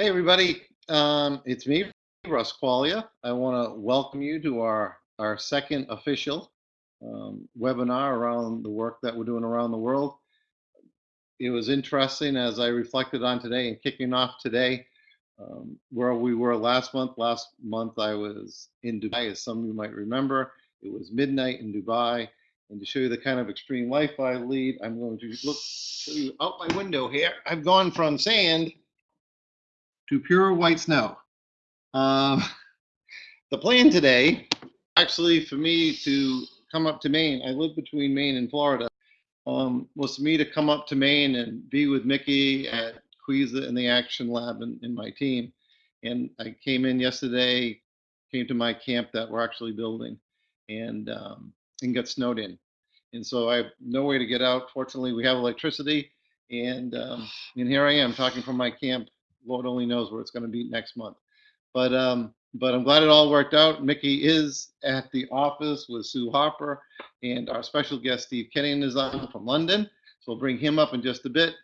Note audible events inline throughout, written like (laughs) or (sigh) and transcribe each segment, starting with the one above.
Hey, everybody. Um, it's me, Russ Quaglia. I want to welcome you to our, our second official um, webinar around the work that we're doing around the world. It was interesting as I reflected on today and kicking off today um, where we were last month. Last month I was in Dubai, as some of you might remember. It was midnight in Dubai. And to show you the kind of extreme life I lead, I'm going to look show you out my window here. I've gone from sand to pure white snow. Um, (laughs) the plan today, actually, for me to come up to Maine, I live between Maine and Florida, um, was for me to come up to Maine and be with Mickey at Quiza in the Action Lab and, in my team. And I came in yesterday, came to my camp that we're actually building, and um, and got snowed in. And so I have no way to get out. Fortunately, we have electricity, and um, and here I am talking from my camp Lord only knows where it's going to be next month. But um, but I'm glad it all worked out. Mickey is at the office with Sue Harper, and our special guest Steve Kenning is on from London. So we'll bring him up in just a bit.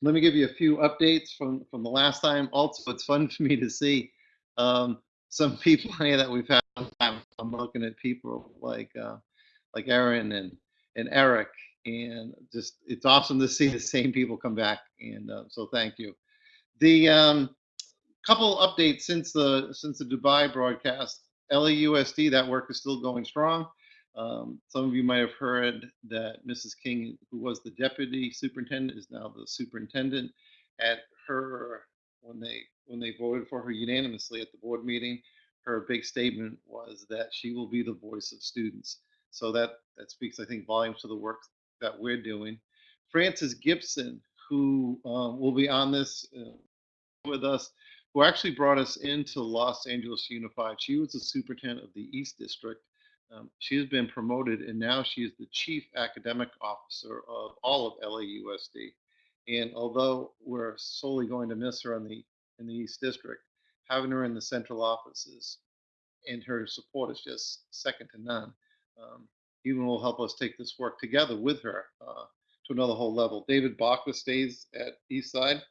Let me give you a few updates from from the last time. Also, it's fun (laughs) for me to see um, some people here that we've had. I'm looking at people like uh, like Aaron and and Eric, and just it's awesome to see the same people come back. And uh, so thank you. The um, couple updates since the since the Dubai broadcast. LAUSD, that work is still going strong. Um, some of you might have heard that Mrs. King, who was the deputy superintendent, is now the superintendent. At her, when they when they voted for her unanimously at the board meeting, her big statement was that she will be the voice of students. So that that speaks, I think, volumes to the work that we're doing. Frances Gibson, who um, will be on this uh, with us who actually brought us into Los Angeles Unified. She was the superintendent of the East District. Um, she has been promoted and now she is the chief academic officer of all of LAUSD. And although we're solely going to miss her in the in the East District, having her in the central offices and her support is just second to none. Um, even will help us take this work together with her uh, to another whole level. David Baca stays at Eastside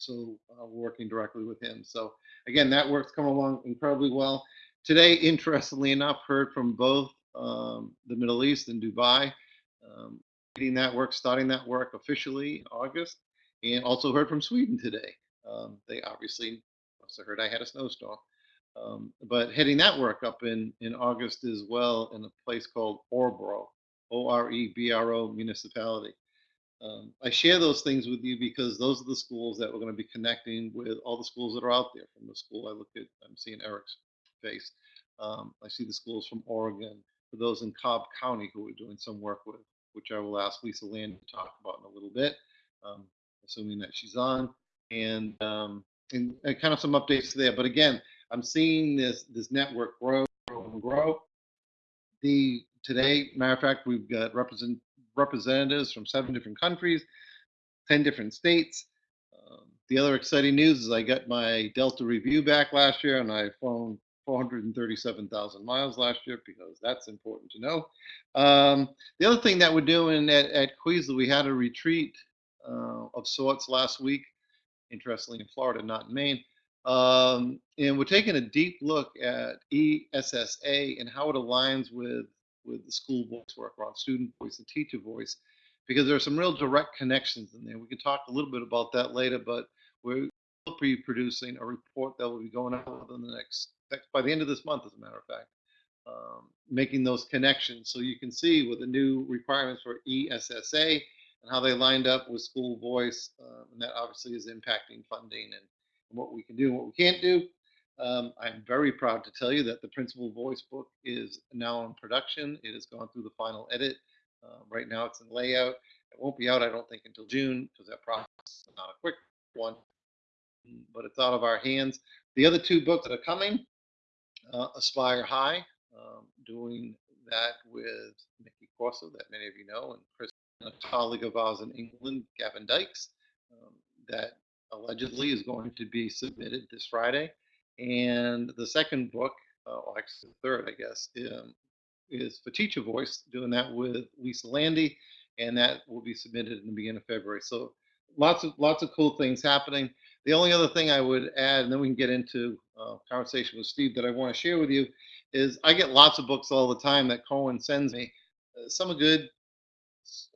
so uh, working directly with him. So again, that work's come along incredibly well. Today, interestingly enough, heard from both um, the Middle East and Dubai, um, getting that work, starting that work officially in August, and also heard from Sweden today. Um, they obviously also heard I had a snowstorm. Um, but heading that work up in, in August as well in a place called Orebro, O-R-E-B-R-O municipality. Um, I share those things with you because those are the schools that we're going to be connecting with all the schools that are out there. From the school I look at, I'm seeing Eric's face. Um, I see the schools from Oregon, for those in Cobb County who we're doing some work with, which I will ask Lisa Lande to talk about in a little bit, um, assuming that she's on, and, um, and, and kind of some updates there. But again, I'm seeing this this network grow, grow and grow. The today, matter of fact, we've got represent representatives from seven different countries, 10 different states. Um, the other exciting news is I got my Delta review back last year and I flown 437,000 miles last year because that's important to know. Um, the other thing that we're doing at, at Queasel, we had a retreat uh, of sorts last week, interestingly in Florida, not in Maine. Um, and we're taking a deep look at ESSA and how it aligns with with the school voice work around student voice and teacher voice because there are some real direct connections in there. We can talk a little bit about that later, but we're be producing a report that will be going out within the next, by the end of this month, as a matter of fact, um, making those connections. So you can see with the new requirements for ESSA and how they lined up with school voice, um, and that obviously is impacting funding and, and what we can do and what we can't do. Um, I'm very proud to tell you that the Principal Voice book is now in production. It has gone through the final edit. Uh, right now it's in layout. It won't be out, I don't think, until June because that process is not a quick one, but it's out of our hands. The other two books that are coming, uh, Aspire High, um, doing that with Mickey Corso, that many of you know, and Chris, a colleague of ours in England, Gavin Dykes, um, that allegedly is going to be submitted this Friday. And the second book, uh, well, actually the third, I guess, um, is for Teacher Voice, doing that with Lisa Lande, and that will be submitted in the beginning of February. So lots of lots of cool things happening. The only other thing I would add, and then we can get into uh, conversation with Steve that I want to share with you, is I get lots of books all the time that Corwin sends me. Uh, some are good.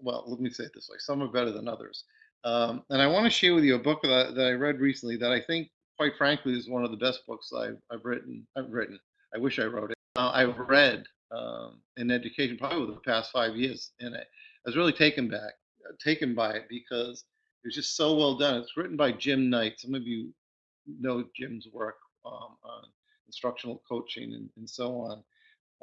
Well, let me say it this way: some are better than others. Um, and I want to share with you a book that that I read recently that I think, quite frankly, is one of the best books I've, I've written. I've written. I wish I wrote it. Uh, I've read um, in education probably over the past five years, and I, I was really taken back, uh, taken by it because it was just so well done. It's written by Jim Knight. Some of you know Jim's work um, on instructional coaching and, and so on.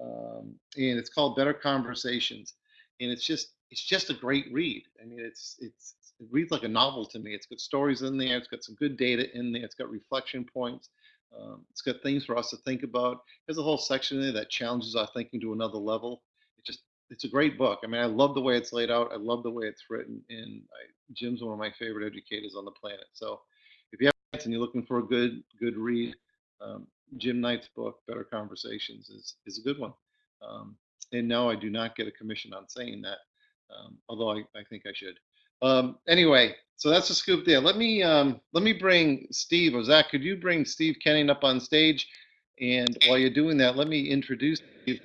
Um, and it's called Better Conversations, and it's just it's just a great read. I mean, it's it's it reads like a novel to me. It's got stories in there. It's got some good data in there. It's got reflection points. Um, it's got things for us to think about. There's a whole section there that challenges our thinking to another level. It just it's a great book. I mean, I love the way it's laid out. I love the way it's written, and I, Jim's one of my favorite educators on the planet. So, if you have and you're looking for a good good read, um, Jim Knight's book, Better Conversations, is is a good one. Um, and no, I do not get a commission on saying that, um, although I, I think I should. Um, anyway, so that's a scoop there. Let me um, let me bring Steve or Zach. Could you bring Steve Kenning up on stage? And while you're doing that, let me introduce Steve.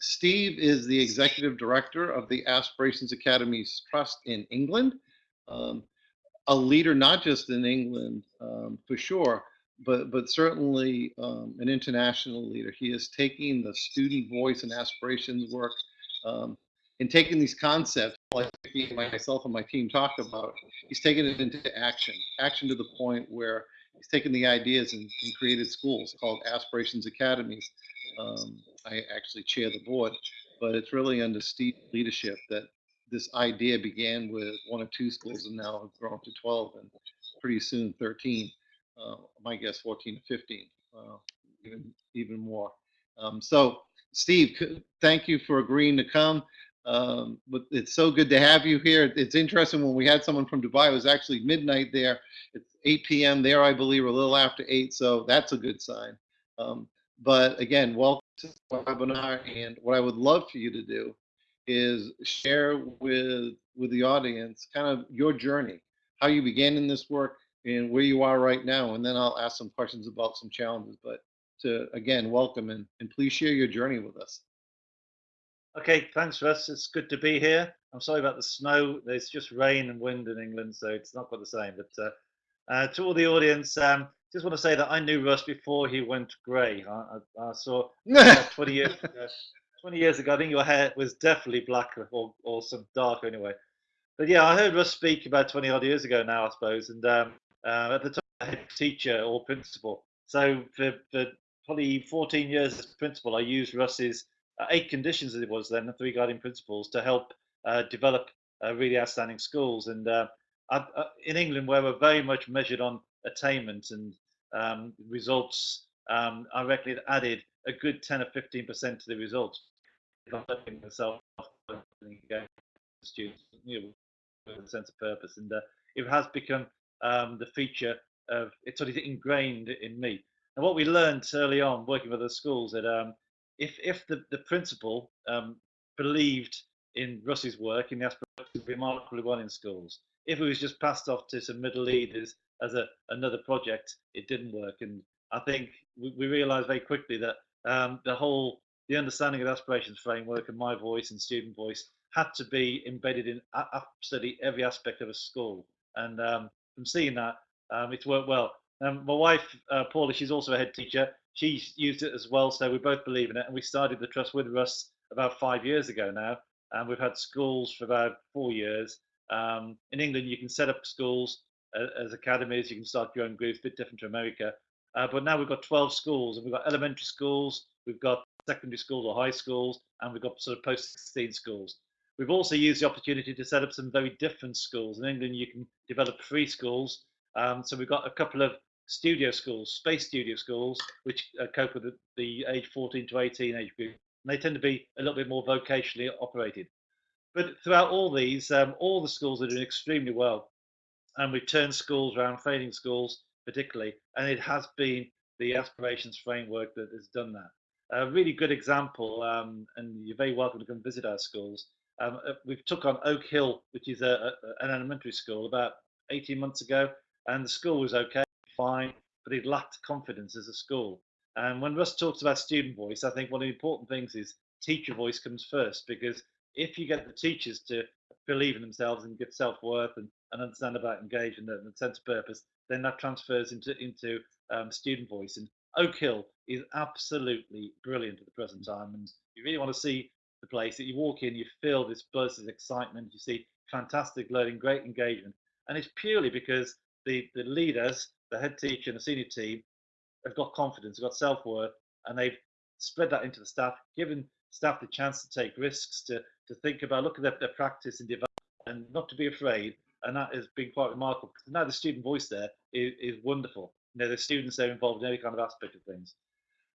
Steve is the executive director of the Aspirations Academies Trust in England. Um, a leader not just in England um, for sure, but but certainly um, an international leader. He is taking the student voice and aspirations work um, and taking these concepts like myself and my team talk about, he's taken it into action, action to the point where he's taken the ideas and, and created schools called Aspirations Academies. Um, I actually chair the board, but it's really under Steve's leadership that this idea began with one or two schools and now have grown to 12 and pretty soon 13. Uh, my guess 14 to 15, uh, even, even more. Um, so Steve, thank you for agreeing to come. Um, but it's so good to have you here. It's interesting when we had someone from Dubai, it was actually midnight there. It's 8 p.m. there, I believe, or a little after 8, so that's a good sign. Um, but again, welcome to the webinar. And what I would love for you to do is share with with the audience kind of your journey, how you began in this work, and where you are right now. And then I'll ask some questions about some challenges. But to again, welcome and, and please share your journey with us. Okay, thanks, Russ. It's good to be here. I'm sorry about the snow. There's just rain and wind in England, so it's not quite the same. But uh, uh, to all the audience, um, just want to say that I knew Russ before he went grey. I, I, I, saw uh, (laughs) 20 years ago, 20 years ago. I think your hair was definitely black or, or some dark anyway. But yeah, I heard Russ speak about 20 odd years ago now, I suppose. And um, uh, at the time, I head teacher or principal. So for, for probably 14 years as principal, I used Russ's eight conditions it was then, the three guiding principles to help uh, develop uh, really outstanding schools. And in England, where we're very much measured on attainment and um, results, um, I reckon it added a good 10 or 15% to the results. Developing myself students you know, with a sense of purpose, and uh, it has become um, the feature of it's sort of ingrained in me. And what we learned early on working with the schools that um, if if the, the principal um, believed in Russ's work in the aspirations remarkably well in schools, if it was just passed off to some middle leaders as a another project, it didn't work. And I think we, we realised very quickly that um, the whole the understanding of the aspirations framework and my voice and student voice had to be embedded in absolutely every aspect of a school. And um, from seeing that, um, it's worked well. Um, my wife, uh, Paula, she's also a head teacher she's used it as well. So we both believe in it. And we started the trust with Russ about five years ago now. And we've had schools for about four years. Um, in England, you can set up schools uh, as academies. You can start your own groups, a bit different to America. Uh, but now we've got 12 schools, and we've got elementary schools, we've got secondary schools or high schools, and we've got sort of post 16 schools. We've also used the opportunity to set up some very different schools. In England, you can develop free schools. Um, so we've got a couple of studio schools, space studio schools, which uh, cope with the, the, age 14 to 18 age group. And they tend to be a little bit more vocationally operated. But throughout all these, um, all the schools are doing extremely well. And we've turned schools around, failing schools particularly, and it has been the aspirations framework that has done that. A really good example, um, and you're very welcome to come visit our schools. Um, uh, we've took on Oak Hill, which is a, a, an elementary school, about 18 months ago, and the school was okay, fine, but it lacked confidence as a school. And when Russ talks about student voice, I think one of the important things is teacher voice comes first because if you get the teachers to believe in themselves and get self-worth and, and understand about engagement and, and sense of purpose, then that transfers into into um, student voice. And Oak Hill is absolutely brilliant at the present time, and you really want to see the place that you walk in, you feel this buzz, this excitement, you see fantastic learning, great engagement, and it's purely because the the leaders, the head teacher and the senior team, have got confidence, have got self-worth, and they've spread that into the staff, given staff the chance to take risks, to to think about, look at their, their practice and develop, and not to be afraid. And that has been quite remarkable. Now the student voice there is, is wonderful. You know, the students are involved in every kind of aspect of things.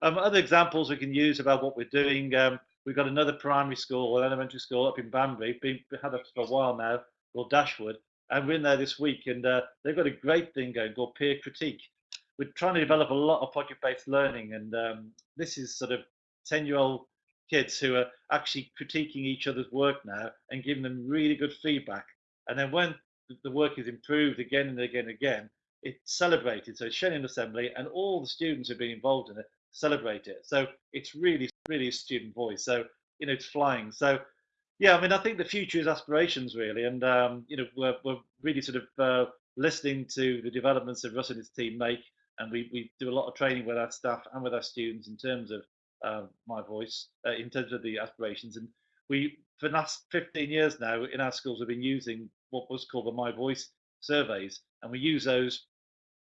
Um, other examples we can use about what we're doing. Um, we've got another primary school or elementary school up in Banbury, been had it for a while now, called Dashwood, and we're in there this week, and uh, they've got a great thing going called peer critique. We're trying to develop a lot of project-based learning, and um, this is sort of 10-year-old kids who are actually critiquing each other's work now and giving them really good feedback. And then when the work is improved again and again and again, it's celebrated. So in assembly, and all the students who've been involved in it celebrate it. So it's really, really a student voice. So you know, it's flying. So yeah, I mean, I think the future is aspirations really, and um, you know, we're we're really sort of uh, listening to the developments that Russ and his team make, and we we do a lot of training with our staff and with our students in terms of uh, my voice uh, in terms of the aspirations. And we, for the last 15 years now, in our schools, we've been using what was called the My Voice surveys, and we use those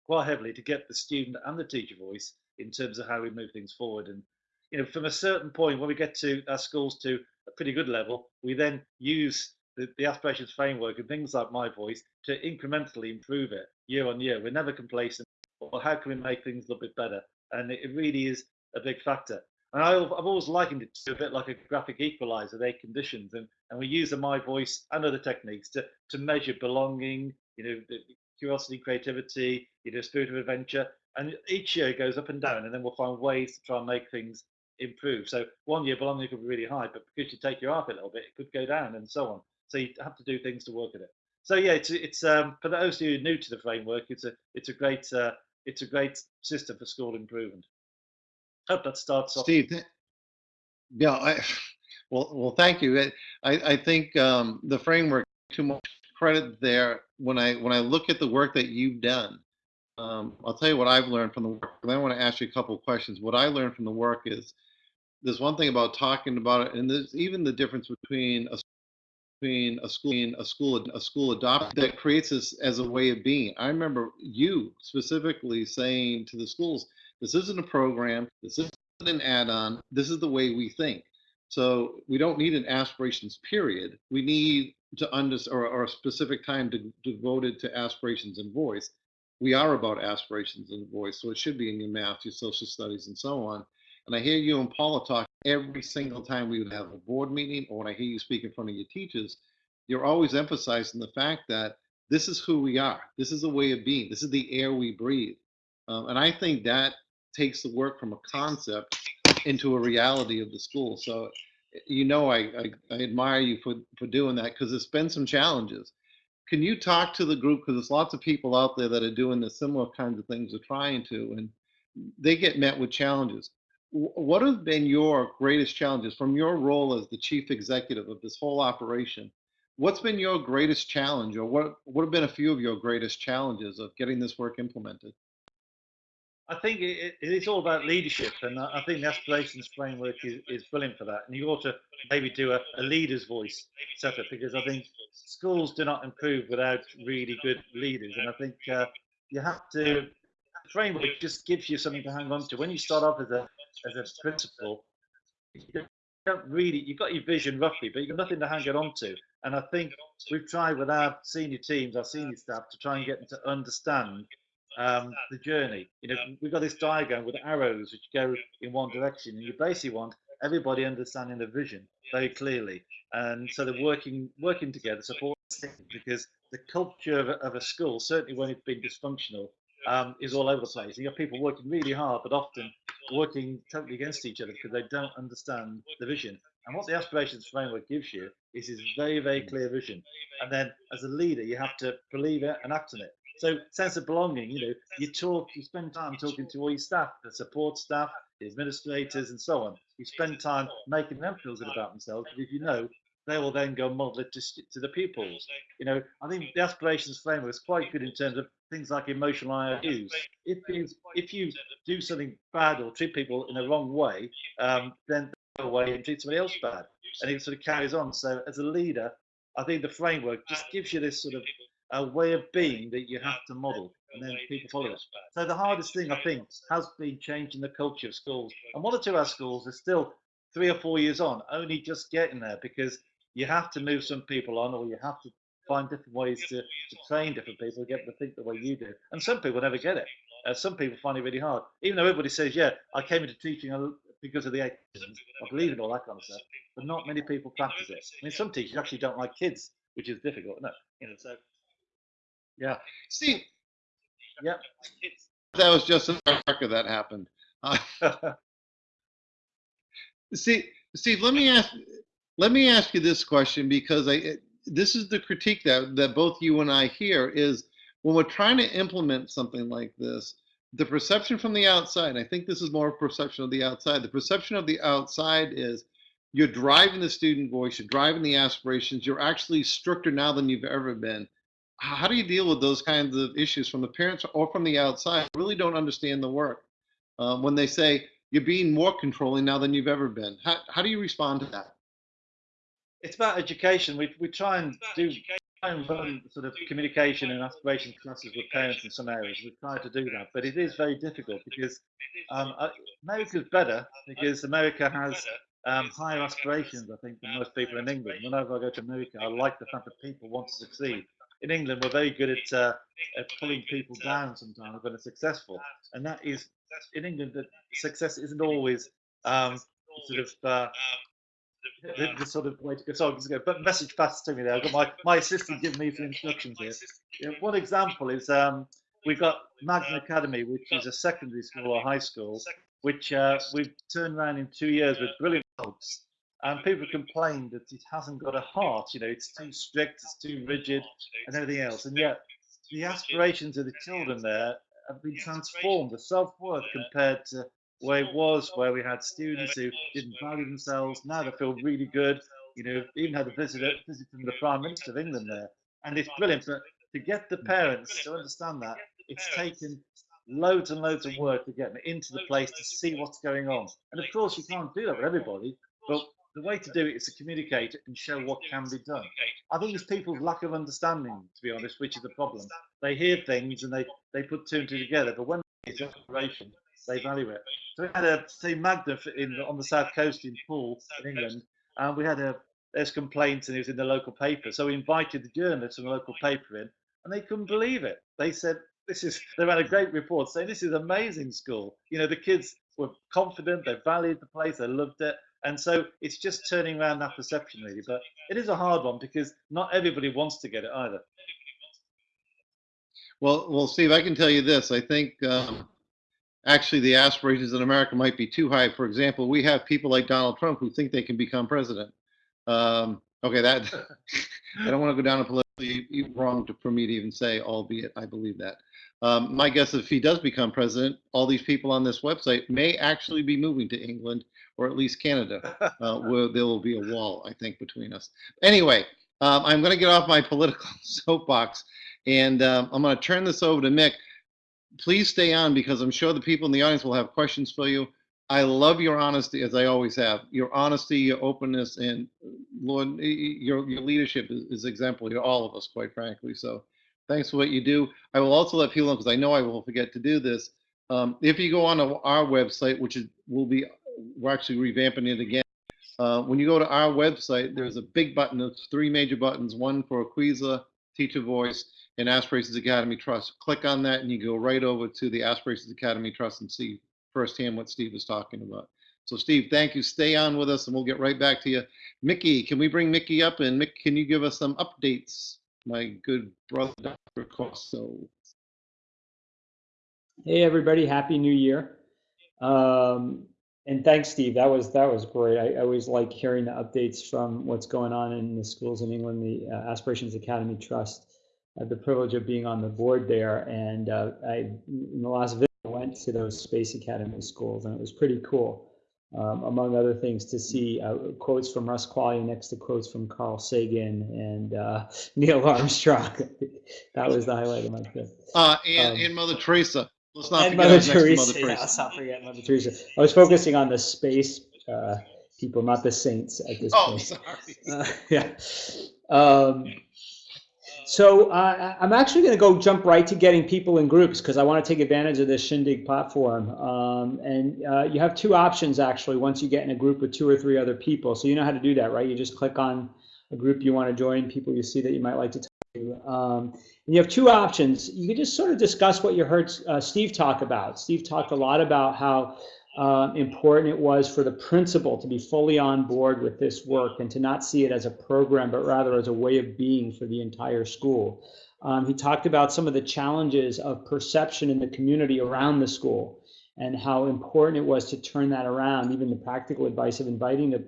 quite heavily to get the student and the teacher voice in terms of how we move things forward. And you know, from a certain point, when we get to our schools to pretty good level, we then use the, the aspirations framework and things like My Voice to incrementally improve it year on year. We're never complacent. Or how can we make things a little bit better? And it really is a big factor. And I, have always likened it to a bit like a graphic equalizer, their conditions. And, and we use the My Voice and other techniques to, to measure belonging, you know, curiosity, creativity, you know, spirit of adventure. And each year it goes up and down, and then we'll find ways to try and make things improve. So one year belonging could be really high, but because you take your art a little bit, it could go down and so on. So you have to do things to work at it. So yeah, it's it's um, for those who are new to the framework, it's a it's a great uh, it's a great system for school improvement hope that starts off. Steve, yeah, I, well, well, thank you. I, I think um, the framework too much credit there. When I when I look at the work that you've done, um, I'll tell you what I've learned from the work. And I want to ask you a couple of questions. What I learned from the work is there's one thing about talking about it, and there's even the difference between a between a school a school a school adopt that creates this as a way of being. I remember you specifically saying to the schools, this isn't a program. This isn't an add-on. This is the way we think. So we don't need an aspirations period. We need to understand or, or, a specific time to, devoted to aspirations and voice. We are about aspirations and voice, so it should be in your math, your social studies, and so on. And I hear you and Paula talk every single time we would have a board meeting, or when I hear you speak in front of your teachers, you're always emphasizing the fact that this is who we are. This is a way of being. This is the air we breathe. Um, and I think that takes the work from a concept into a reality of the school. So, you know, I, I, I admire you for, for doing that because there's been some challenges. Can you talk to the group? Because there's lots of people out there that are doing the similar kinds of things or trying to, and they get met with challenges. What have been your greatest challenges from your role as the chief executive of this whole operation? What's been your greatest challenge, or what, what have been a few of your greatest challenges of getting this work implemented? I think it, it's all about leadership, and I think the aspirations framework is, is brilliant for that. And you ought to maybe do a, a leader's voice setup because I think schools do not improve without really good leaders, and I think uh, you have to. The framework just gives you something to hang on to. When you start off as a as a principle, you don't really you've got your vision roughly, but you've got nothing to hang it on to. And I think we've tried with our senior teams, our senior staff, to try and get them to understand um, the journey. You know, we've got this diagram with arrows which go in one direction, and you basically want everybody understanding the vision very clearly, and so they're working working together, support because the culture of a, of a school, certainly when it's been dysfunctional, um, is all over the place. You have people working really hard, but often working totally against each other because they don't understand the vision. And what the aspirations framework gives you is this very, very clear vision. And then as a leader, you have to believe it and act on it. So sense of belonging, you know, you talk, you spend time talking to all your staff, the support staff, the administrators, and so on. You spend time making them feel good about themselves. Because you know, they will then go model it to, to the pupils. You know, I think the aspirations framework is quite good in terms of things like emotional IOUs. If you if you do something bad or treat people in a wrong way, um, then they go away and treat somebody else bad, and it sort of carries on. So as a leader, I think the framework just gives you this sort of a way of being that you have to model, and then people follow it. So the hardest thing I think has been changing the culture of schools, and one or two of our schools are still three or four years on, only just getting there because you have to move some people on, or you have to find different ways to, to train different people, get them to think the way you do. And some people never get it. Uh, some people find it really hard, even though everybody says, "Yeah, I came into teaching because of the atheism. I believe in all that kind of stuff." But not many people practice it. I mean, some teachers actually don't like kids, which is difficult. No, you know, so yeah. Steve, yeah. That was just in America that happened. Uh, (laughs) see, Steve, let me ask let me ask you this question because I this is the critique that that both you and I hear is when we're trying to implement something like this, the perception from the outside, I think this is more perception of the outside. The perception of the outside is you're driving the student voice, you're driving the aspirations, you're actually stricter now than you've ever been. How do you deal with those kinds of issues from the parents or from the outside? Really don't understand the work um, when they say you're being more controlling now than you've ever been. How, how do you respond to that? It's about education. We we try and do try and run sort of communication and aspiration classes with parents in some areas. We try to do that, but it is very difficult because um, uh, America's better because America has um, higher aspirations, I think, than most people in England. Whenever I go to America, I like the fact that people want to succeed. In England, we're very good at, uh, at pulling people down sometimes when they're successful, and that is in England that success isn't always um, sort of uh, the, the, sort of way to. So go, but message passed to me there. I've got my, my assistant giving me some instructions here. Yeah, one example is um, we've got Magna Academy, which is a secondary school or high school, which uh, we've turned around in two years with brilliant results. And people complain that it hasn't got a heart, you know, it's too strict, it's too rigid, and everything else. And yet, the aspirations of the children there have been transformed. The self worth compared to where it was, where we had students who didn't value themselves. Now they feel really good. You know, even had a visit, visit from the Prime Minister of England there, and it's brilliant. But to get the parents to understand that, it's taken loads and loads of work to get them into the place to see what's going on. And of course, you can't do that with everybody, but the way to do it is to communicate and show what can be done. I think it's people's lack of understanding, to be honest, which is the problem. They hear things and they, they put two and two together, but when it's operation, they value it. So we had a say Magna in on the south coast in Poole in England, and we had a there's complaints and it was in the local paper. So we invited the journalists from the local paper in, and they couldn't believe it. They said this is they ran a great report saying this is amazing school. You know the kids were confident, they valued the place, they loved it. And so it's just turning around that perception really. But it is a hard one because not everybody wants to get it either. Well, well, Steve, I can tell you this. I think um, actually the aspirations in America might be too high. For example, we have people like Donald Trump who think they can become president. Um, okay, that (laughs) I don't want to go down a politically wrong to, for me to even say, albeit I believe that. Um, my guess is if he does become president, all these people on this website may actually be moving to England or at least Canada, (laughs) uh, where there will be a wall, I think, between us. Anyway, um, I'm going to get off my political (laughs) soapbox and um, I'm going to turn this over to Mick please stay on because I'm sure the people in the audience will have questions for you. I love your honesty, as I always have. Your honesty, your openness, and Lord, your your leadership is, is exemplary to all of us, quite frankly. So, thanks for what you do. I will also let people know because I know I will forget to do this. Um, if you go on to our website, which is will be, we're actually revamping it again. Uh, when you go to our website, there's a big button. There's three major buttons. One for Quizlet, Teacher Voice, and Aspirations Academy Trust. Click on that and you go right over to the Aspirations Academy Trust and see firsthand what Steve is talking about. So Steve, thank you. Stay on with us and we'll get right back to you. Mickey, can we bring Mickey up? And Mick, can you give us some updates? My good brother, Dr. Corso. Hey everybody, Happy New Year. Um, and thanks, Steve. That was that was great. I, I, always like hearing the updates from what's going on in the schools in England. The uh, Aspirations Academy Trust. I had the privilege of being on the board there, and uh, I in the last visit went to those Space Academy schools, and it was pretty cool. Um, among other things, to see uh, quotes from Russ Quaglia next to quotes from Carl Sagan and uh, (laughs) Neil Armstrong. (laughs) that was the highlight of my trip. Uh, and, um, and Mother Teresa. Let's not and forget Mother Teresa. Mother Teresa. Yeah, let's not forget Mother Teresa. I was focusing on the space uh, people, not the saints at this oh, point. sorry. Uh, (laughs) yeah. Um, so uh, I'm actually going to go jump right to getting people in groups because I want to take advantage of this Shindig platform. Um, and uh, you have two options actually once you get in a group with two or three other people. So you know how to do that, right? You just click on a group you want to join, people you see that you might like to talk to. Um, and you have two options. You can just sort of discuss what you heard uh, Steve talk about. Steve talked a lot about how uh, important it was for the principal to be fully on board with this work and to not see it as a program, but rather as a way of being for the entire school. Um, he talked about some of the challenges of perception in the community around the school and how important it was to turn that around, even the practical advice of inviting the,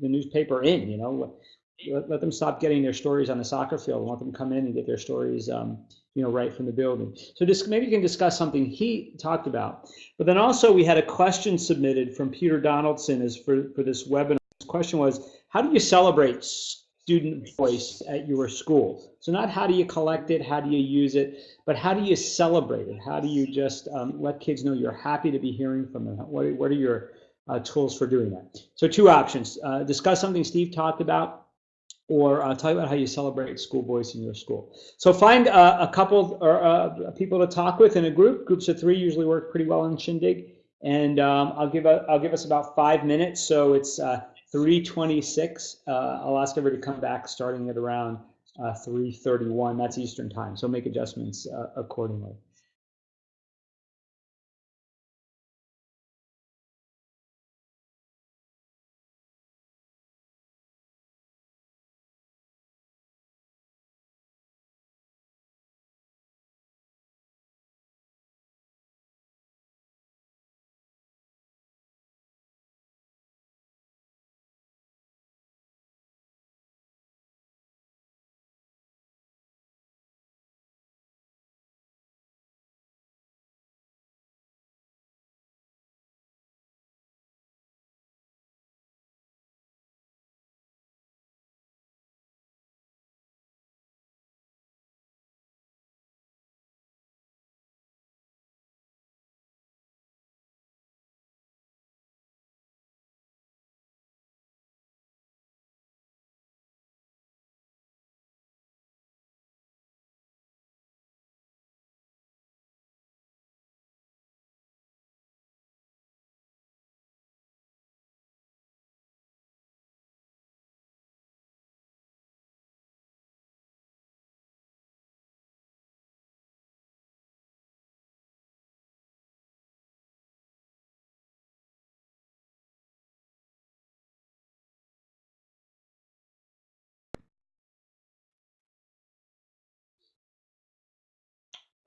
the newspaper in, you know, let, let, them stop getting their stories on the soccer field and let them come in and get their stories um, you know, right from the building. So just maybe you can discuss something he talked about. But then also we had a question submitted from Peter Donaldson as for, for this webinar. His question was, how do you celebrate student voice at your school? So not how do you collect it, how do you use it, but how do you celebrate it? How do you just um, let kids know you're happy to be hearing from them? What, what are your uh, tools for doing that? So two options, uh, discuss something Steve talked about or uh, talk about how you celebrate school voice in your school. So find uh, a couple or uh, people to talk with in a group. Groups of three usually work pretty well in Shindig. And um, I'll give a, I'll give us about five minutes. So it's uh, 3:26. Uh, I'll ask everybody to come back starting at around uh, 3:31. That's Eastern time. So make adjustments accordingly.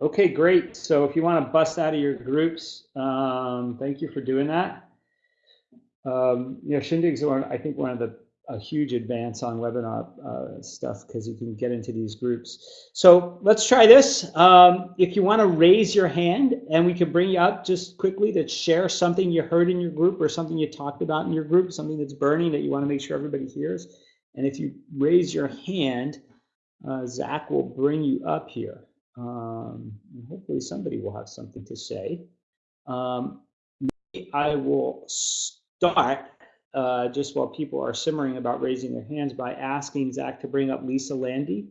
Okay, great. So if you want to bust out of your groups, um, thank you for doing that. Um, you know, Shindig's one, I think one of the a huge advance on webinar uh, stuff because you can get into these groups. So let's try this. Um, if you want to raise your hand and we can bring you up just quickly to share something you heard in your group or something you talked about in your group, something that's burning that you want to make sure everybody hears. And if you raise your hand, uh, Zach will bring you up here. Um, hopefully somebody will have something to say. Um, I will start uh, just while people are simmering about raising their hands by asking Zach to bring up Lisa Lande.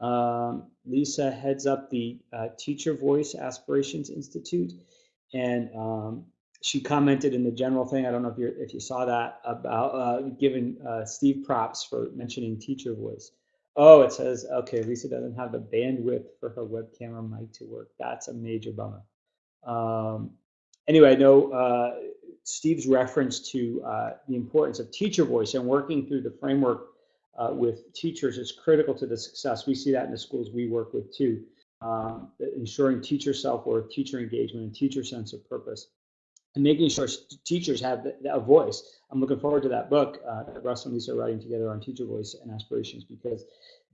Um, Lisa heads up the uh, Teacher Voice Aspirations Institute, and um, she commented in the general thing. I don't know if you if you saw that about uh, giving uh, Steve props for mentioning Teacher Voice. Oh, it says, okay, Lisa doesn't have the bandwidth for her webcam or mic to work. That's a major bummer. Um, anyway, I know uh, Steve's reference to uh, the importance of teacher voice and working through the framework uh, with teachers is critical to the success. We see that in the schools we work with too. Um, ensuring teacher self-worth, teacher engagement, and teacher sense of purpose. And making sure teachers have a voice. I'm looking forward to that book uh, that Russ and Lisa are writing together on teacher voice and aspirations because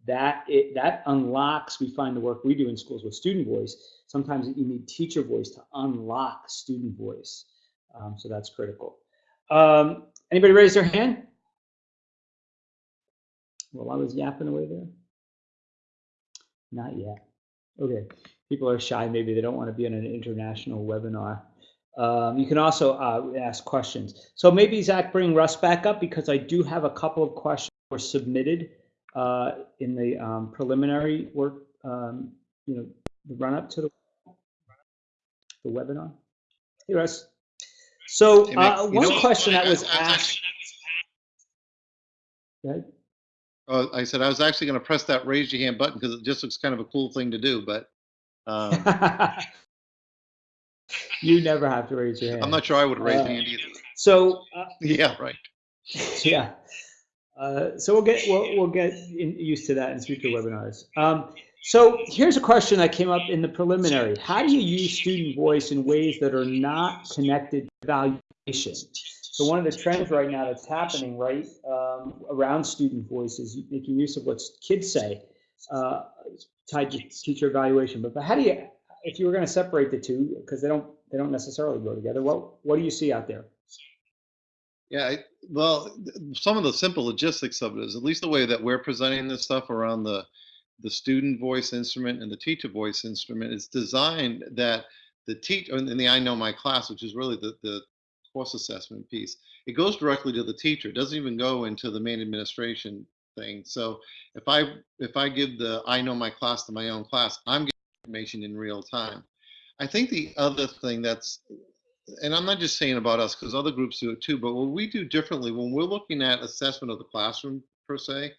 that it, that unlocks. We find the work we do in schools with student voice. Sometimes you need teacher voice to unlock student voice. Um, so that's critical. Um, anybody raise their hand? Well, I was yapping away there. Not yet. Okay. People are shy. Maybe they don't want to be on an international webinar. Um, you can also uh, ask questions. So maybe Zach, bring Russ back up because I do have a couple of questions that were submitted uh, in the um, preliminary work, um, you know, the run up to the, the webinar. Hey, Russ. So Hey, uh, one know- question that was asked. Uh, I said I was actually going to press that raise your hand button because it just looks kind of a cool thing to do, but um, (laughs) you never have to raise your hand. I'm not sure I would raise Uh, my hand either. So (laughs) uh, Yeah, right. (laughs) yeah. Uh, so we'll get we'll, we'll get in, used to that in future webinars. Um, so here's a question that came up in the preliminary. How do you use student voice in ways that are not connected to evaluation? So one of the trends right now that's happening right um, around student voice is making use of what kids say uh, tied to teacher evaluation. But, but how do you, if you were going to separate the two, because they don't they don't necessarily go together, what what do you see out there? Yeah, well, some of the simple logistics of it is at least the way that we're presenting this stuff around the the student voice instrument and the teacher voice instrument is designed that the teacher in the I know my class, which is really the the course assessment piece, it goes directly to the teacher. It doesn't even go into the main administration thing. So if I if I give the I know my class to my own class, I'm getting information in real time. I think the other thing that's and I'm not just saying about us because other groups do it too, but what we do differently when we're looking at assessment of the classroom per se,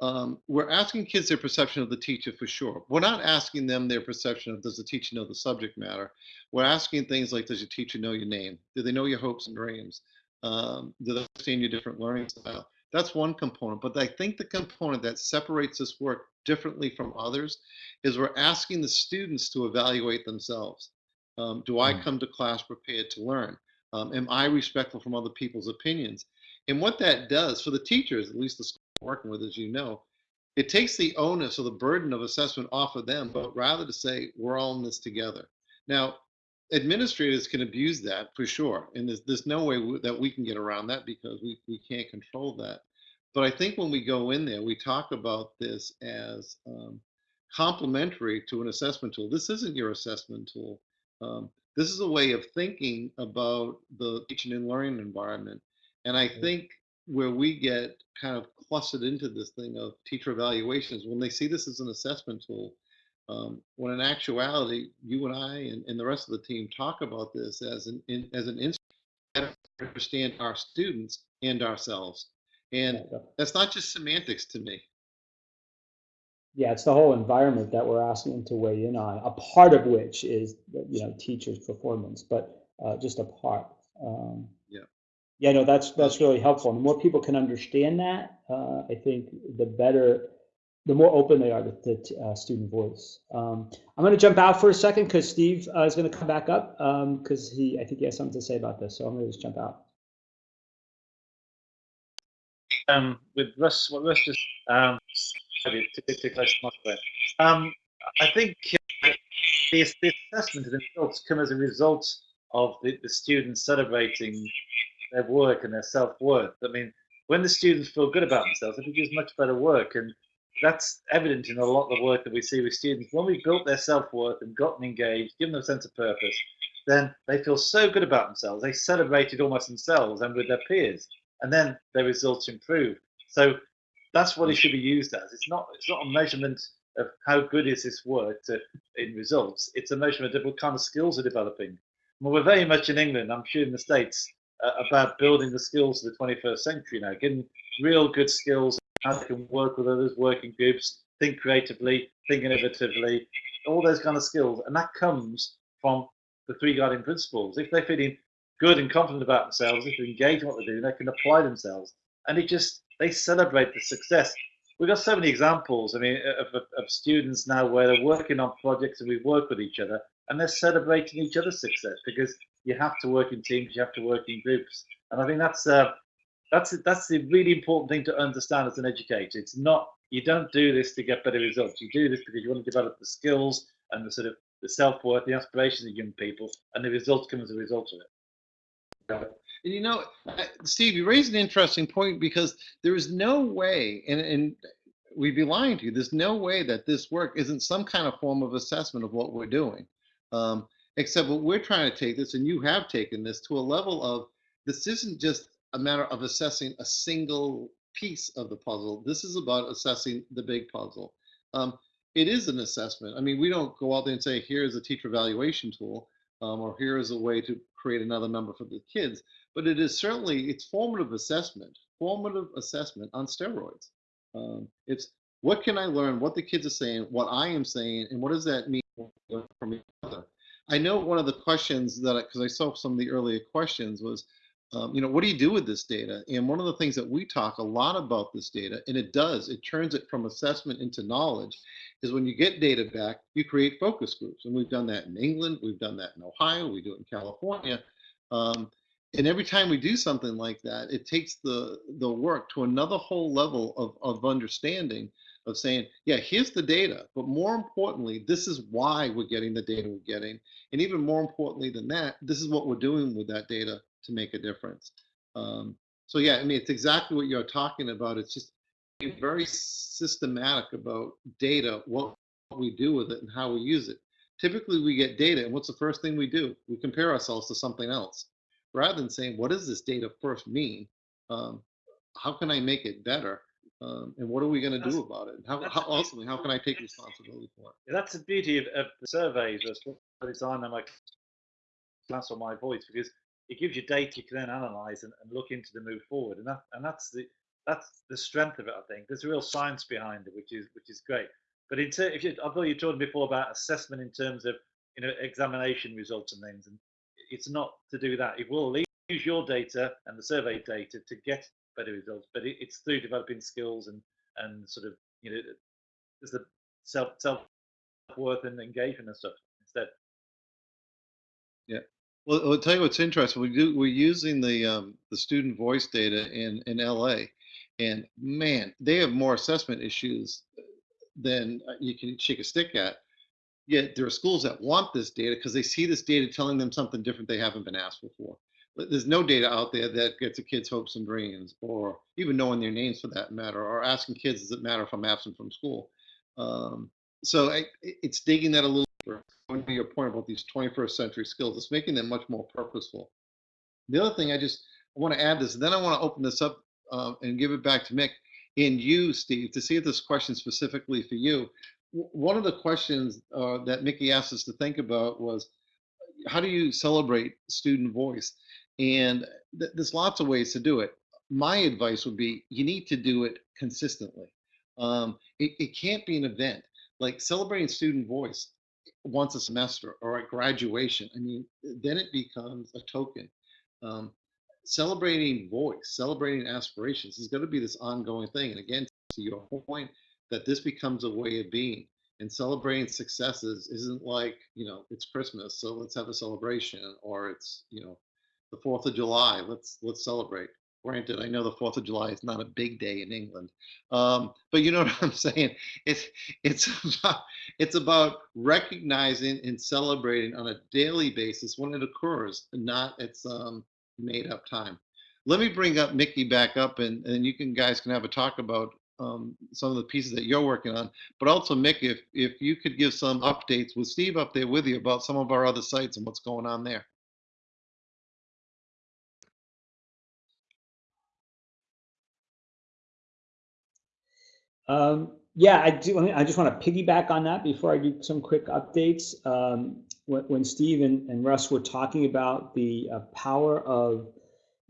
um, we're asking kids their perception of the teacher for sure. We're not asking them their perception of does the teacher know the subject matter. We're asking things like does your teacher know your name? Do they know your hopes and dreams? Um, do they understand your different learning style? That's one component. But I think the component that separates this work differently from others is we're asking the students to evaluate themselves. Um, do I Mm. come to class prepared to learn? Um, am I respectful from other people's opinions? And what that does for the teachers, at least the school I'm working with, as you know, it takes the onus or the burden of assessment off of them, but rather to say we're all in this together. Now, administrators can abuse that for sure, and there's there's no way that we can get around that because we we can't control that. But I think when we go in there, we talk about this as um, complementary to an assessment tool. This isn't your assessment tool. Um, this is a way of thinking about the teaching and learning environment. And I think where we get kind of clustered into this thing of teacher evaluations, when they see this as an assessment tool, um, when in actuality, you and I and, and the rest of the team talk about this as an in, as an instrument to understand our students and ourselves. And that's not just semantics to me. Yeah, it's the whole environment that we're asking them to weigh in on, a part of which is, you know, teachers' performance, but uh, just a part. Um, Yeah. Yeah, no, that's, that's really helpful. And the more people can understand that, uh, I think the better, the more open they are to, to uh, student voice. Um, I'm going to jump out for a second because Steve uh, is going to come back up because he, I think he has something to say about this. So I'm going to just jump out. Um, with Russ, what Russ just um, too, too, close to my. Um, I think uh, the, the assessment and the results come as a result of the, the students celebrating their work and their self worth. I mean, when the students feel good about themselves, they produce much better work, and that's evident in a lot of the work that we see with students. When we've built their self worth and gotten engaged, given them a sense of purpose, then they feel so good about themselves. They celebrated almost themselves and with their peers and then their results improve. So that's what it should be used as. It's not it's not a measurement of how good is this work to, in results. It's a measurement of what kind of skills are developing. Well, we're very much in England, I'm sure in the States, uh, about building the skills of the 21st century now, getting real good skills, how they can work with others, work in groups, think creatively, think innovatively, all those kind of skills. And that comes from the three guiding principles. If they're feeling good and confident about themselves, if they're engaged in what they're doing, they can apply themselves. And it just, they celebrate the success. We've got so many examples, I mean, of, of, of students now where they're working on projects and we work with each other and they're celebrating each other's success because you have to work in teams, you have to work in groups, and I think that's uh, that's that's the really important thing to understand as an educator. It's not you don't do this to get better results. You do this because you want to develop the skills and the sort of the self-worth, the aspirations of young people, and the results come as a result of it. And you know, uh, Steve, you raised an interesting point because there is no way, and, and we'd be lying to you, there's no way that this work isn't some kind of form of assessment of what we're doing. Um, except what we're trying to take this, and you have taken this to a level of this isn't just a matter of assessing a single piece of the puzzle. This is about assessing the big puzzle. Um, it is an assessment. I mean, we don't go out there and say, here's a teacher evaluation tool, um, or here is a way to create another number for the kids. But it is certainly, it's formative assessment, formative assessment on steroids. Um, it's what can I learn, what the kids are saying, what I am saying, and what does that mean from each other? I know one of the questions that, because I saw some of the earlier questions was, um, you know, what do you do with this data? And one of the things that we talk a lot about this data, and it does, it turns it from assessment into knowledge, is when you get data back, you create focus groups. And we've done that in England, we've done that in Ohio, we do it in California. Um, and every time we do something like that, it takes the, the work to another whole level of, of understanding of saying, yeah, here's the data, but more importantly, this is why we're getting the data we're getting. And even more importantly than that, this is what we're doing with that data to make a difference. Um, so yeah, I mean, it's exactly what you're talking about. It's just being very systematic about data, what we do with it and how we use it. Typically we get data and what's the first thing we do? We compare ourselves to something else. Rather than saying, what does this data first mean? Um, how can I make it better? Um, and what are we going to do about it? How, how ultimately, how can I take responsibility for it? That's the beauty of, of the surveys. That's what it's on my class or my voice because it gives you data you can then analyze and, and look into to move forward. And that and that's the that's the strength of it. I think there's a real science behind it, which is which is great. But in ter- if you, although you talked before about assessment in terms of you know examination results and things, and it's not to do that. It will use your data and the survey data to get better results, but it, it's through developing skills and and sort of you know there's the self self worth and engagement and stuff instead. Yeah. Well, I'll tell you what's interesting. We do we're using the um, the student voice data in in LA, and man, they have more assessment issues than uh, you can shake a stick at. Yet there are schools that want this data because they see this data telling them something different they haven't been asked before. There's no data out there that gets a kid's hopes and dreams, or even knowing their names for that matter, or asking kids, does it matter if I'm absent from school? Um, so I, it's digging that a little. Going to your point about these 21st century skills, it's making them much more purposeful. The other thing I just want to add this, then I want to open this up uh, and give it back to Mick and you, Steve, to see if this question specifically for you. One of the questions uh, that Mickey asked us to think about was, how do you celebrate student voice? And th there's lots of ways to do it. My advice would be you need to do it consistently. Um, it, it can't be an event like celebrating student voice once a semester or at graduation. I mean, then it becomes a token. Um, celebrating voice, celebrating aspirations is going to be this ongoing thing. And again, to your point, that this becomes a way of being. And celebrating successes isn't like, you know, it's Christmas, so let's have a celebration, or it's, you know, the Fourth of July, let's let's celebrate. Granted, I know the Fourth of July is not a big day in England, um, but you know (laughs) what I'm saying. It's it's about it's about recognizing and celebrating on a daily basis when it occurs, not its um, made up time. Let me bring up Mickey back up, and and you can guys can have a talk about um, some of the pieces that you're working on. But also, Mick, if if you could give some updates with Steve up there with you about some of our other sites and what's going on there. Um, yeah, I do. I just want to piggyback on that before I do some quick updates. Um, when, when, Steve and, and, Russ were talking about the uh, power of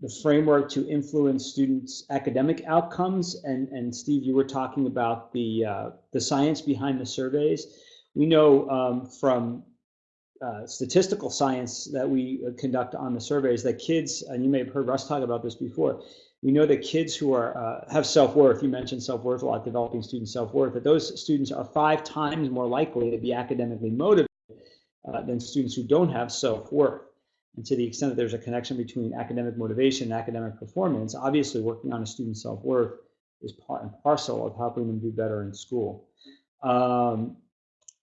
the framework to influence students' academic outcomes, and, and Steve, you were talking about the uh, the science behind the surveys. We know um, from uh, statistical science that we conduct on the surveys that kids, and you may have heard Russ talk about this before, we know that kids who are uh, have self-worth, you mentioned self-worth a lot, developing student self-worth, that those students are five times more likely to be academically motivated uh, than students who don't have self-worth. And to the extent that there's a connection between academic motivation and academic performance, obviously working on a student's self-worth is part and parcel of helping them do better in school. Um,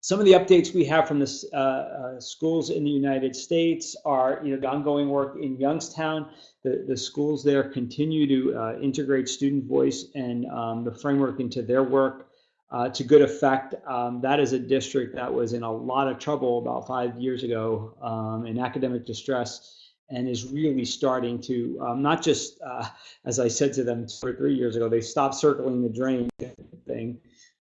some of the updates we have from the uh, uh, schools in the United States are, you know, the ongoing work in Youngstown. The, the schools there continue to uh, integrate student voice and um, the framework into their work uh, to good effect. Um, that is a district that was in a lot of trouble about five years ago um, in academic distress and is really starting to um, not just, uh, as I said to them two or three years ago, they stopped circling the drain thing,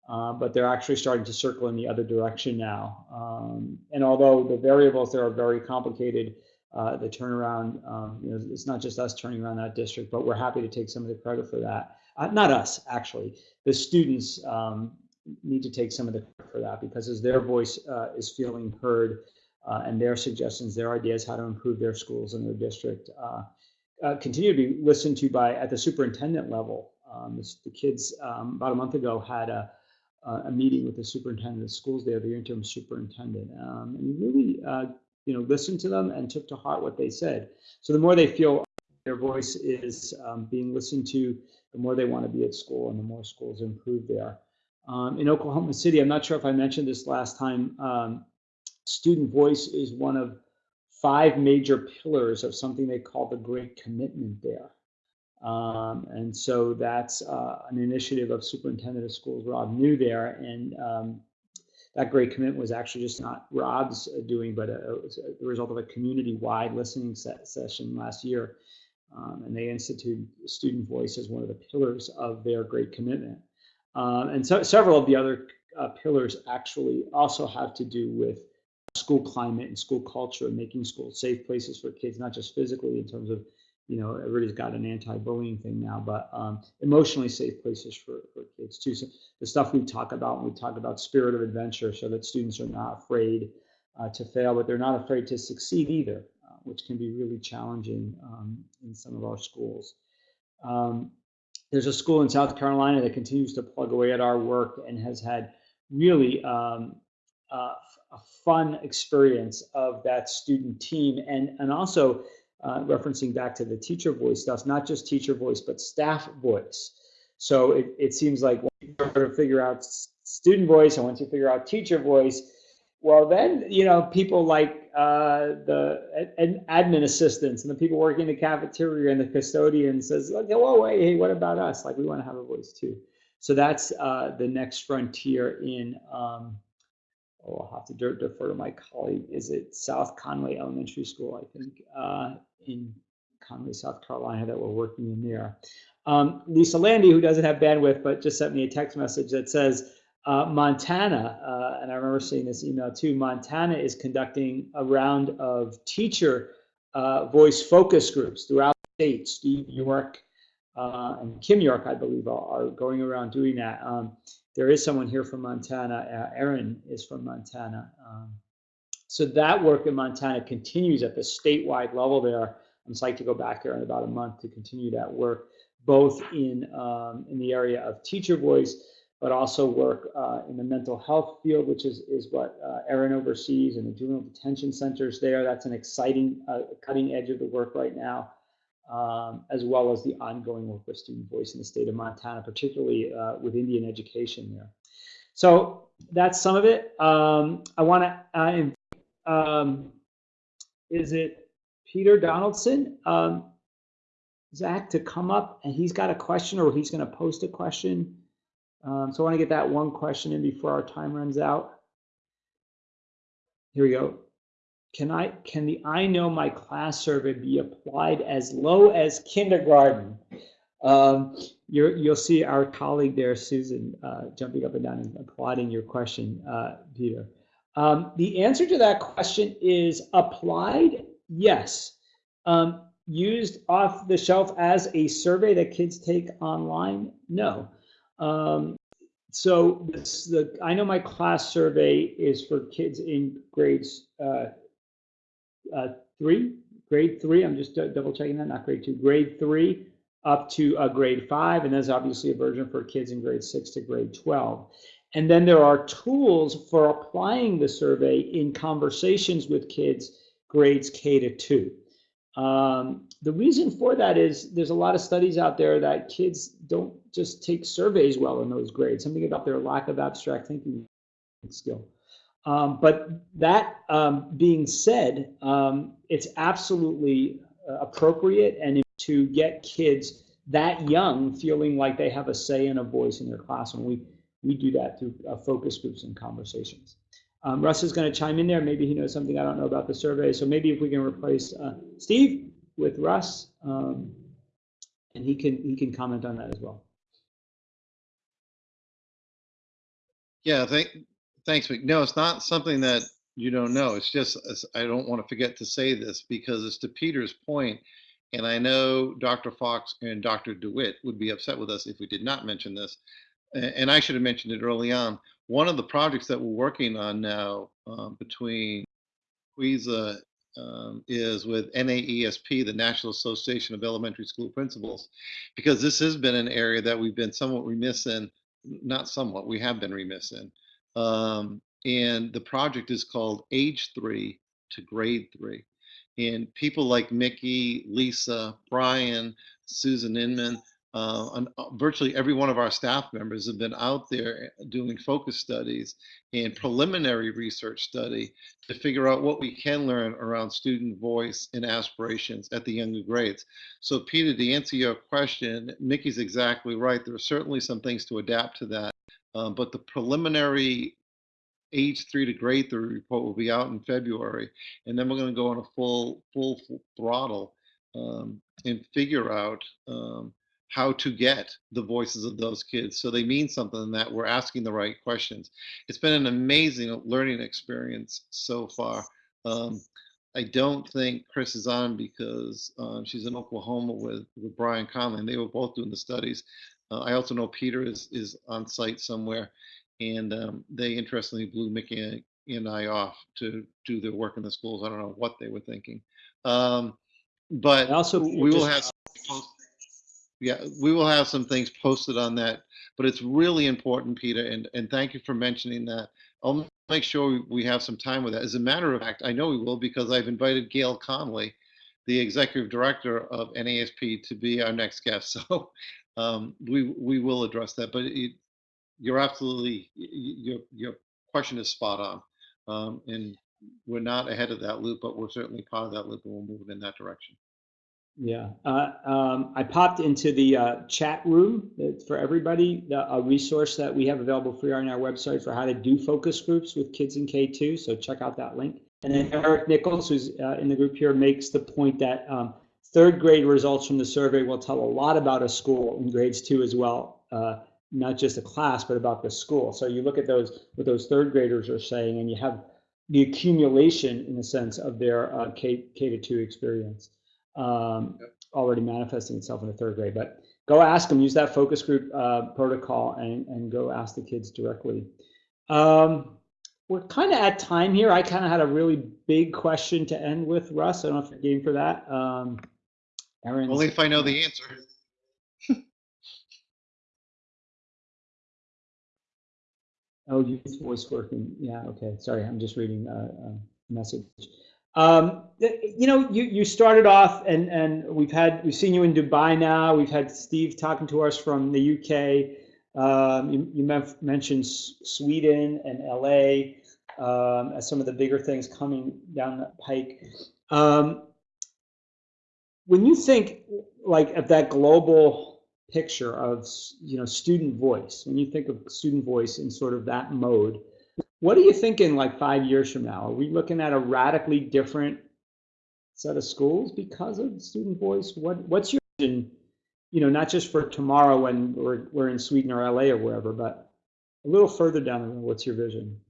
uh, but they're actually starting to circle in the other direction now. Um, and although the variables there are very complicated, uh, the turnaround, um, you know, it's not just us turning around that district, but we're happy to take some of the credit for that. Uh, not us, actually. The students um, need to take some of the credit for that because as their voice uh, is feeling heard uh, and their suggestions, their ideas how to improve their schools and their district continue to be listened to by at the superintendent level. Um, the kids um, about a month ago had a a meeting with the superintendent of schools there, the interim superintendent, um, and really, uh, you know, listened to them and took to heart what they said. So the more they feel their voice is um, being listened to, the more they want to be at school, and the more schools improve there. Um, in Oklahoma City, I'm not sure if I mentioned this last time. Um, student voice is one of five major pillars of something they call the Great Commitment there. Um, and so that's uh, an initiative of Superintendent of Schools Rob Neu there. And um, that great commitment was actually just not Rob's doing, but a, a, the result of a community-wide listening set, session last year. Um, and they instituted student voice as one of the pillars of their great commitment. Um, and so several of the other uh, pillars actually also have to do with school climate and school culture, and making schools safe places for kids, not just physically in terms of you know, everybody's got an anti-bullying thing now, but um, emotionally safe places for, for kids too. So the stuff we talk about when we talk about spirit of adventure, so that students are not afraid uh, to fail, but they're not afraid to succeed either, uh, which can be really challenging um, in some of our schools. Um, there's a school in South Carolina that continues to plug away at our work and has had really uh, a fun experience of that student team and, and also uh, referencing back to the teacher voice stuff, not just teacher voice, but staff voice. So it, it seems like once you figure out student voice and once you figure out teacher voice, well, then, you know, people like uh, the admin assistants and the people working in the cafeteria and the custodian says, oh, wait, hey, what about us? Like, we want to have a voice too. So that's uh, the next frontier in um, oh, I'll have to defer to my colleague. Is it South Conway Elementary School, I think, uh, in Conway, South Carolina, that we're working in there. Um, Lisa Lande, who doesn't have bandwidth, but just sent me a text message that says, uh, Montana, uh, and I remember seeing this email too, Montana is conducting a round of teacher uh, voice focus groups throughout the state. Steve York uh, and Kim York, I believe, are, are going around doing that. Um, there is someone here from Montana. Uh, Erin is from Montana. Um, so that work in Montana continues at the statewide level there. I'm psyched to go back there in about a month to continue that work, both in, um, in the area of teacher voice, but also work uh, in the mental health field, which is, is what uh, Erin oversees, and the juvenile detention centers there. That's an exciting uh, cutting edge of the work right now um, as well as the ongoing work with Student Voice in the state of Montana, particularly uh, with Indian education there. So that's some of it. Um, I want to, um, is it Peter Donaldson, um, Zach, to come up and he's got a question or he's going to post a question. Um, so I want to get that one question in before our time runs out. Here we go can I can the I know my class survey be applied as low as kindergarten? Um, you will see our colleague there, Susan, uh, jumping up and down and applauding your question, uh, Peter. Um, the answer to that question is applied, yes. Um, used off the shelf as a survey that kids take online, no. Um, so this, the I know my class survey is for kids in grades uh, uh, three, grade three. I'm just double checking that, not grade two, grade three up to a grade five. And there's obviously a version for kids in grade six to grade 12. And then there are tools for applying the survey in conversations with kids grades K to two. Um, the reason for that is there's a lot of studies out there that kids don't just take surveys well in those grades, something about their lack of abstract thinking skill. Um, but that um, being said, um, it's absolutely uh, appropriate and to get kids that young feeling like they have a say and a voice in their classroom. We, we do that through uh, focus groups and conversations. Um, Russ is going to chime in there. Maybe he knows something I don't know about the survey. So maybe if we can replace uh, Steve with Russ, um, and he can he can comment on that as well. Yeah, thank, thanks, Mick. No, it's not something that you don't know. It's just I don't want to forget to say this because it's to Peter's point, and I know Dr. Fox and Dr. DeWitt would be upset with us if we did not mention this. And I should have mentioned it early on. One of the projects that we're working on now um, between Quiza um, is with NAESP, the National Association of Elementary School Principals, because this has been an area that we've been somewhat remiss in, not somewhat, we have been remiss in. Um, and the project is called Age Three to Grade Three. And people like Mickey, Lisa, Brian, Susan Inman, uh, uh, virtually every one of our staff members have been out there doing focus studies and preliminary research study to figure out what we can learn around student voice and aspirations at the younger grades. So Peter, to answer your question, Mickey's exactly right. There are certainly some things to adapt to that. Um, but the preliminary age three to grade three report will be out in February, and then we're going to go on a full full, full throttle um, and figure out um, how to get the voices of those kids so they mean something that we're asking the right questions. It's been an amazing learning experience so far. Um, I don't think Chris is on because um, she's in Oklahoma with, with Brian Conley, and they were both doing the studies. Uh, I also know Peter is is on site somewhere, and um, they interestingly blew Mickey and I off to do their work in the schools. I don't know what they were thinking, um, but also, we will have. Yeah, we will have some things posted on that, but it's really important, Peter, and and thank you for mentioning that. I'll make sure we have some time with that. As a matter of fact, I know we will because I've invited Gail Connelly, the executive director of NASP, to be our next guest. (laughs) So um, we we will address that. But it, you're absolutely your your question is spot on, um, and we're not ahead of that loop, but we're certainly part of that loop, and we're moving in that direction. Yeah, uh, um, I popped into the uh, chat room It's for everybody, the, a resource that we have available free on our website for how to do focus groups with kids in K2. So check out that link. And then Eric Nichols, who's uh, in the group here, makes the point that um, third grade results from the survey will tell a lot about a school in grades two as well, uh, not just a class, but about the school. So you look at those what those third graders are saying, and you have the accumulation, in a sense, of their uh, K to two experience um, already manifesting itself in the third grade. But go ask them, use that focus group uh, protocol and, and go ask the kids directly. Um, we're kind of at time here. I kind of had a really big question to end with, Russ. I don't know if you're game for that. Um, Aaron's, Only if I know the answer. (laughs) Oh, youth voice working. Yeah, okay. Sorry, I'm just reading a, a message. Um, you know, you, you started off and, and we've had, we've seen you in Dubai now. We've had Steve talking to us from the UK. Um, you you men- mentioned S- Sweden and LA um, as some of the bigger things coming down the pike. Um, when you think like of that global picture of you know student voice, when you think of student voice in sort of that mode, what are you thinking like five years from now? Are we looking at a radically different set of schools because of student voice? What what's your vision? You know, not just for tomorrow when we're we're in Sweden or LA or wherever, but a little further down the road. What's your vision?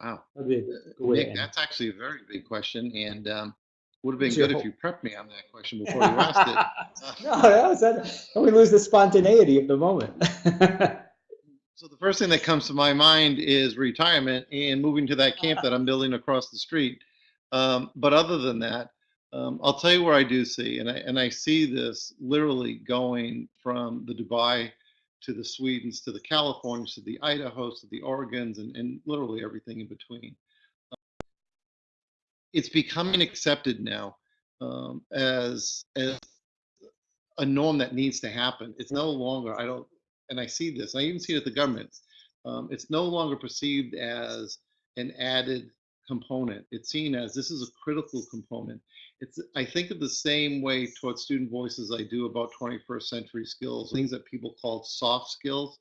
Wow. That'd be a good Nick, that's actually a very big question, and um, would have been good if you prepped me on that question before you asked it. (laughs) no, that was that. We lose the spontaneity of the moment? (laughs) So the first thing that comes to my mind is retirement and moving to that camp that I'm building across the street. Um, but other than that, um, I'll tell you where I do see, and I and I see this literally going from the Dubai to the Swedens to the Californias to the Idahos to the Oregons and, and literally everything in between. It's becoming accepted now um, as as a norm that needs to happen. It's no longer I don't and I see this. I even see it at the government. Um, it's no longer perceived as an added component. It's seen as this is a critical component. It's I think of the same way towards student voices I do about 21st century skills, things that people call soft skills.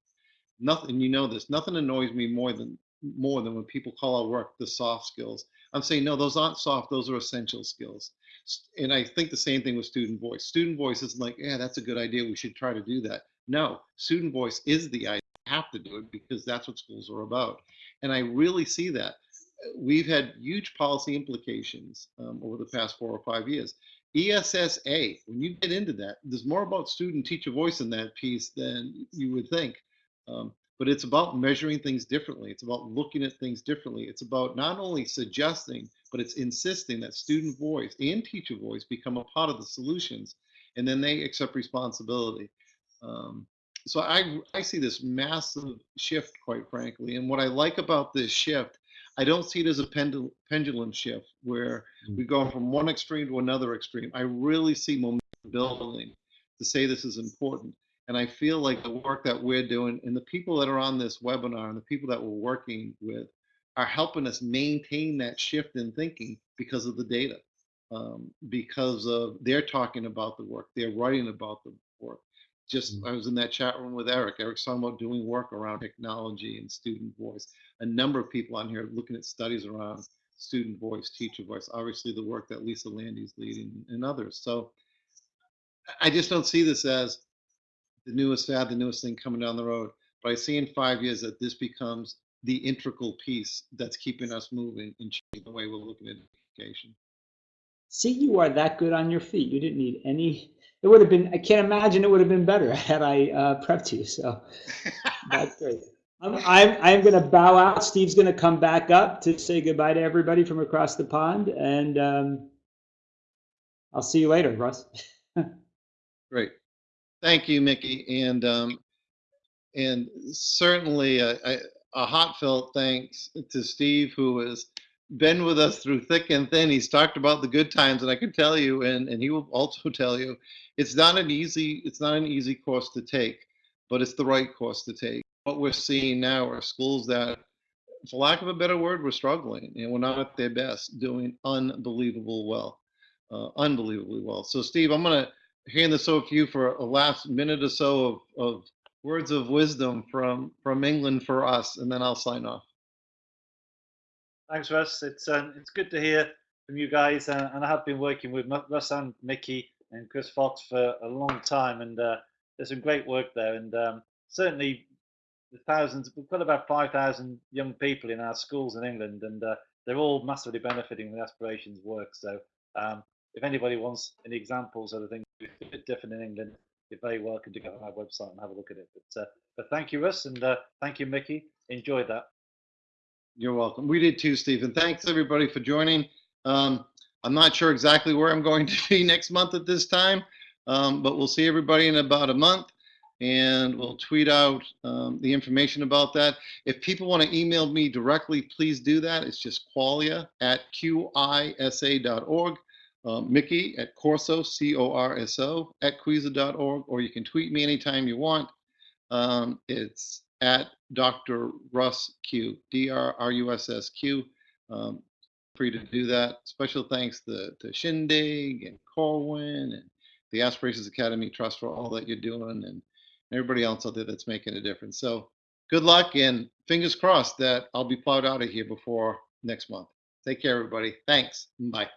Nothing, you know this, nothing annoys me more than more than when people call our work the soft skills. I'm saying no, those aren't soft, those are essential skills. And I think the same thing with student voice. Student voice isn't like, yeah, that's a good idea. We should try to do that. No, student voice is the idea. have to do it because that's what schools are about. And I really see that we've had huge policy implications um, over the past four or five years. ESSA, when you get into that, there's more about student teacher voice in that piece than you would think. Um, but it's about measuring things differently. It's about looking at things differently. It's about not only suggesting, but it's insisting that student voice and teacher voice become a part of the solutions, and then they accept responsibility. Um, so I, I see this massive shift, quite frankly. And what I like about this shift I don't see it as a pendul pendulum shift where we go from one extreme to another extreme. I really see momentum building to say this is important. And I feel like the work that we're doing and the people that are on this webinar and the people that we're working with are helping us maintain that shift in thinking because of the data, um, because of they're talking about the work, they're writing about the work. Just I was in that chat room with Eric. Eric's talking about doing work around technology and student voice a number of people on here looking at studies around student voice, teacher voice, obviously the work that Lisa Lande's leading and others. So I just don't see this as the newest fad, the newest thing coming down the road. But I see in five years that this becomes the integral piece that's keeping us moving and changing the way we're looking at education. See, you are that good on your feet. You didn't need any. It would have been. I can't imagine it would have been better (laughs) had I uh, prepped you. So that's (laughs) great. I'm, I'm, I'm going to bow out. Steve's going to come back up to say goodbye to everybody from across the pond. And um, I'll see you later, Russ. (laughs) Great. Thank you, Mickey. And um, and certainly a, a, a heartfelt thanks to Steve, who has been with us through thick and thin. He's talked about the good times, and I can tell you, and, and he will also (laughs) tell you, it's not an easy it's not an easy course to take, but it's the right course to take what we're seeing now are schools that, for lack of a better word, we're struggling and we're not at their best, doing unbelievable well, uh, unbelievably well. So, Steve, I'm to hand this over to you for a last minute or so of, of words of wisdom from from England for us, and then I'll sign off. Thanks, Russ. It's um, it's good to hear from you guys, uh, and I have been working with Russ and Mickey and Chris Fox for a long time, and uh, there's some great work there, and um, certainly the thousands. We've got about five thousand young people in our schools in England, and uh, they're all massively benefiting from the aspirations work. So, um, if anybody wants any examples of the things a bit different in England, you're very welcome to go on our website and have a look at it. But, uh, but thank you, Russ, and uh, thank you, Mickey. Enjoyed that. You're welcome. We did too, Stephen. Thanks everybody for joining. Um, I'm not sure exactly where I'm going (laughs) to be next month at this time, um, but we'll see everybody in about a month and we'll tweet out um, the information about that. If people want to email me directly, please do that. It's just quaglia at qisa.org, uh, Mickey at Corso, C-O-R-S-O, at qisa.org, or you can tweet me anytime you want. Um, it's at Dr. Russ Q, D-R-R-U-S-S-Q. Um, free to do that. Special thanks to, to Shindig and Corwin and the Aspirations Academy Trust for all that you're doing. And everybody else out there that's making a difference. So good luck and fingers crossed that I'll be plowed out of here before next month. Take care, everybody. Thanks. Bye.